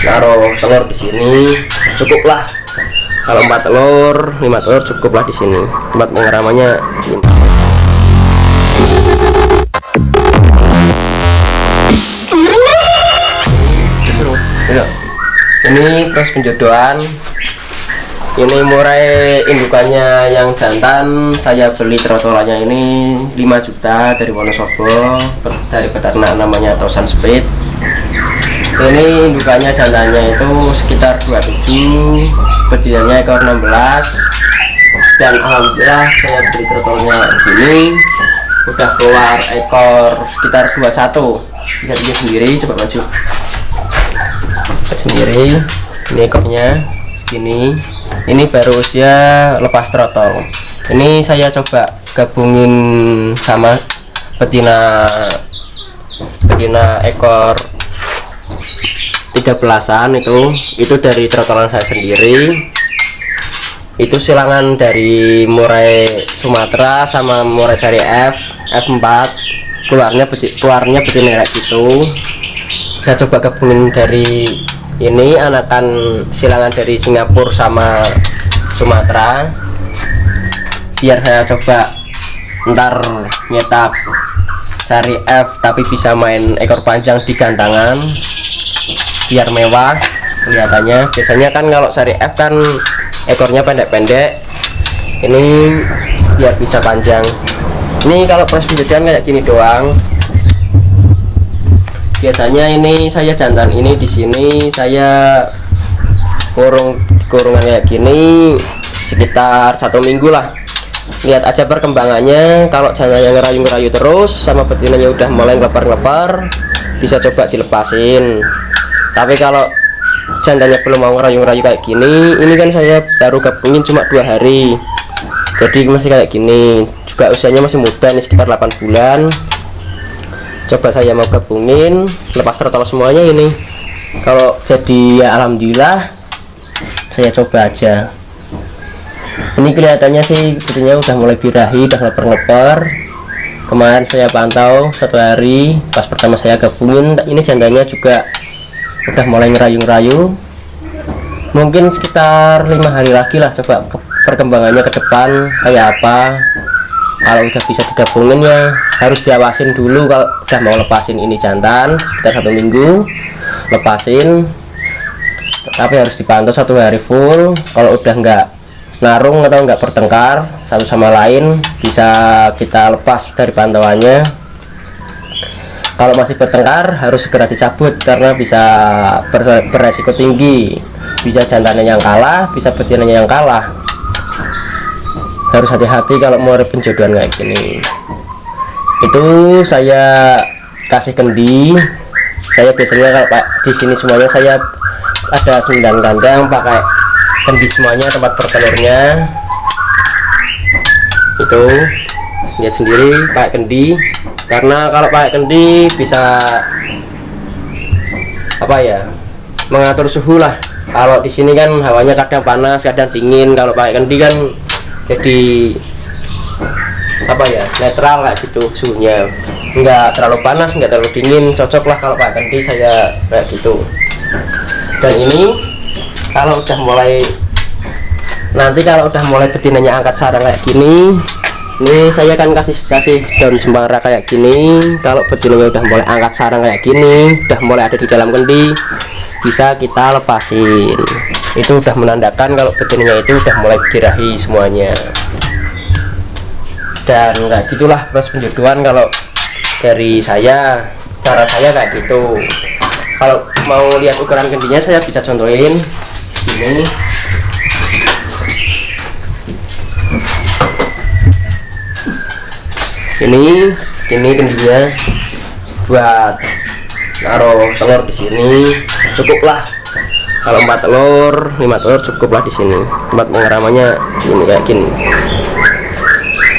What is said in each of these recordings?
naruh telur di sini cukuplah. Kalau empat telur lima telur cukuplah di sini. Tempat pengeramannya ini. ini proses penjodohan. Ini murai indukannya yang jantan. Saya beli trotolannya ini 5 juta dari Wonosobo dari peternak namanya Tosan Speed ini indukannya jantannya itu sekitar 27 betinanya ekor 16 dan alhamdulillah saya beli trotolnya ini udah keluar ekor sekitar 21 bisa lihat sendiri coba maju. Sendiri ini ekornya segini. Ini baru usia lepas trotol. Ini saya coba gabungin sama betina betina ekor 13an itu. Itu dari trotolan saya sendiri. Itu silangan dari murai Sumatera sama murai seri F F4 keluarnya keluarnya betina kayak gitu saya coba gabungin dari ini anakan silangan dari Singapura sama Sumatera. Biar saya coba ntar nyetak cari F tapi bisa main ekor panjang di gantangan biar mewah kelihatannya. Biasanya kan kalau seri F kan ekornya pendek-pendek. Ini biar bisa panjang. Ini kalau proses penjadian kayak gini doang. Biasanya ini saya jantan ini di sini saya kurung kurungan kayak gini sekitar satu minggu lah. Lihat aja perkembangannya. Kalau jantannya ngerayu-ngerayu terus sama betinanya udah mulai ngelepar-ngelepar bisa coba dilepasin tapi kalau jantannya belum mau ngerayu-ngerayu kayak gini ini kan saya baru gabungin cuma dua hari. Jadi masih kayak gini. Juga usianya masih muda nih sekitar 8 bulan. Coba saya mau gabungin lepas total semuanya ini. Kalau jadi ya alhamdulillah saya coba aja. Ini kelihatannya sih betulnya udah mulai birahi udah leper-leper kemarin saya pantau satu hari pas pertama saya gabungin ini jandanya juga udah mulai ngerayu-ngerayu. Mungkin sekitar lima hari lagi lah coba perkembangannya ke depan kayak apa. Kalau udah bisa digabungin ya harus diawasin dulu kalau udah mau lepasin ini jantan sekitar satu minggu lepasin. Tapi harus dipantau satu hari full. Kalau udah enggak narung atau enggak bertengkar satu sama lain bisa kita lepas dari pantauannya kalau masih bertengkar harus segera dicabut karena bisa beresiko tinggi. Bisa jantannya yang kalah bisa betinanya yang kalah. Harus hati-hati kalau mau ada penjodohan kayak gini. Itu saya kasih kendi. Saya biasanya kalau pak di sini semuanya saya ada 9 kandang pakai kendi semuanya tempat bertelurnya. Itu lihat sendiri pakai kendi karena kalau pakai kendi bisa apa ya mengatur suhu lah. Kalau di sini kan hawanya kadang panas kadang dingin. Kalau pakai kendi kan jadi apa ya netral kayak gitu suhunya. Enggak terlalu panas enggak terlalu dingin. Cocok lah kalau pakai kendi saya kayak gitu. Dan ini kalau udah mulai nanti kalau udah mulai betinanya angkat sarang kayak gini ini saya akan kasih kasih daun cemara kayak gini. Kalau betinanya udah mulai angkat sarang kayak gini udah mulai ada di dalam kendi bisa kita lepasin. Itu udah menandakan kalau betinanya itu udah mulai dirahi semuanya. Dan kayak gitulah proses penjodohan kalau dari saya. Cara saya kayak gitu. Kalau mau lihat ukuran kendinya saya bisa contohin. Ini ini ini kendinya buat naruh telur di sini. Cukuplah. Kalau empat telur lima telur cukuplah di sini. Tempat pengeramannya ini kayak gini.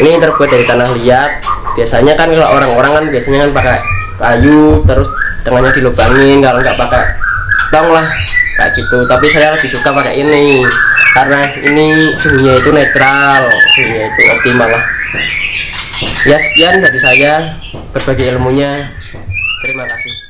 Ini terbuat dari tanah liat. Biasanya kan kalau orang-orang kan biasanya kan pakai kayu terus tengahnya dilubangin. Kalau nggak pakai tong lah kayak gitu. Tapi saya lebih suka pakai ini. Karena ini suhunya itu netral. Suhunya itu optimal lah ya sekian dari saya berbagi ilmunya. Terima kasih